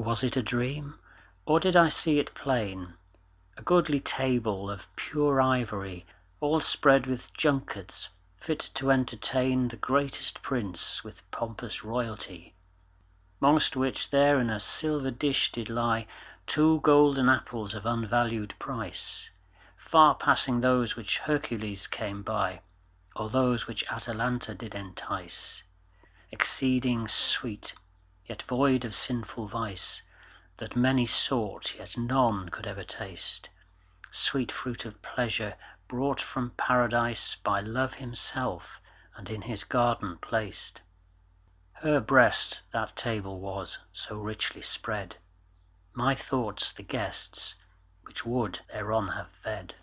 Was it a dream, or did I see it plain? A goodly table of pure ivory, All spread with junkets, fit to entertain The greatest prince with pompous royalty. 'Mongst which there in a silver dish did lie Two golden apples of unvalued price, Far passing those which Hercules came by, Or those which Atalanta did entice; Exceeding sweet, yet void of sinful vice, That many sought, yet none could ever taste; Sweet fruit of pleasure, brought from Paradise By Love himself, and in his garden placed. Her breast that table was, so richly spread; My thoughts the guests, which would thereon have fed.